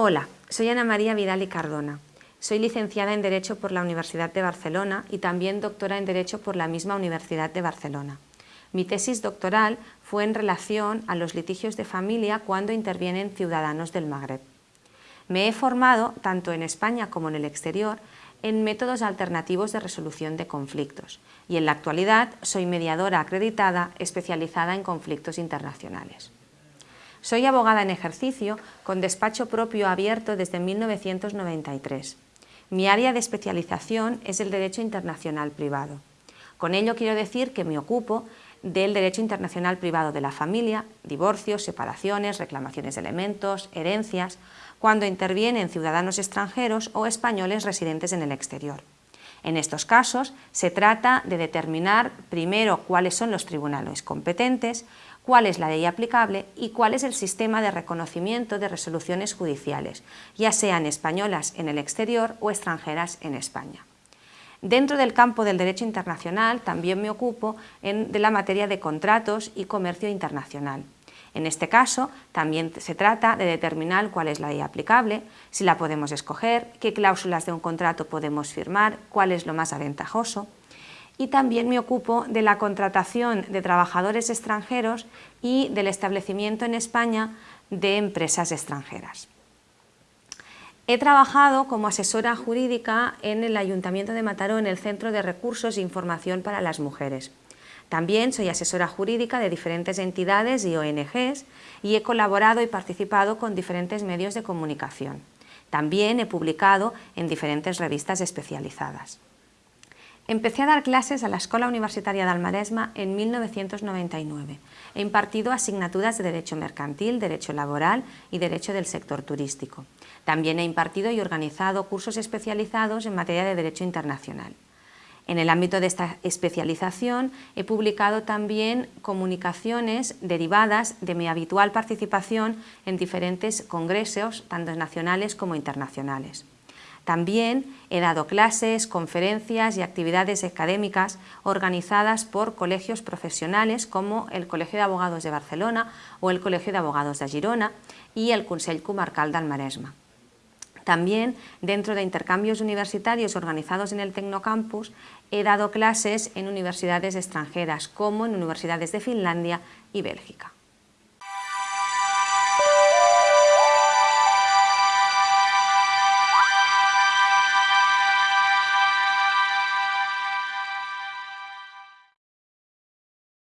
Hola, soy Ana María Vidal y Cardona. Soy licenciada en Derecho por la Universidad de Barcelona y también doctora en Derecho por la misma Universidad de Barcelona. Mi tesis doctoral fue en relación a los litigios de familia cuando intervienen ciudadanos del Magreb. Me he formado, tanto en España como en el exterior, en métodos alternativos de resolución de conflictos y en la actualidad soy mediadora acreditada especializada en conflictos internacionales. Soy abogada en ejercicio con despacho propio abierto desde 1993. Mi área de especialización es el Derecho Internacional Privado. Con ello quiero decir que me ocupo del Derecho Internacional Privado de la Familia, divorcios, separaciones, reclamaciones de elementos, herencias, cuando intervienen ciudadanos extranjeros o españoles residentes en el exterior. En estos casos se trata de determinar primero cuáles son los tribunales competentes, cuál es la ley aplicable y cuál es el sistema de reconocimiento de resoluciones judiciales, ya sean españolas en el exterior o extranjeras en España. Dentro del campo del derecho internacional también me ocupo de la materia de contratos y comercio internacional. En este caso, también se trata de determinar cuál es la ley aplicable, si la podemos escoger, qué cláusulas de un contrato podemos firmar, cuál es lo más aventajoso. Y también me ocupo de la contratación de trabajadores extranjeros y del establecimiento en España de empresas extranjeras. He trabajado como asesora jurídica en el Ayuntamiento de Mataró en el Centro de Recursos e Información para las Mujeres. También soy asesora jurídica de diferentes entidades y ONGs y he colaborado y participado con diferentes medios de comunicación. También he publicado en diferentes revistas especializadas. Empecé a dar clases a la Escuela Universitaria de Almaresma en 1999. He impartido asignaturas de Derecho Mercantil, Derecho Laboral y Derecho del Sector Turístico. También he impartido y organizado cursos especializados en materia de Derecho Internacional. En el ámbito de esta especialización he publicado también comunicaciones derivadas de mi habitual participación en diferentes congresos, tanto nacionales como internacionales. También he dado clases, conferencias y actividades académicas organizadas por colegios profesionales como el Colegio de Abogados de Barcelona o el Colegio de Abogados de Girona y el Consell Comarcal del Maresma. También, dentro de intercambios universitarios organizados en el Tecnocampus, he dado clases en universidades extranjeras, como en universidades de Finlandia y Bélgica.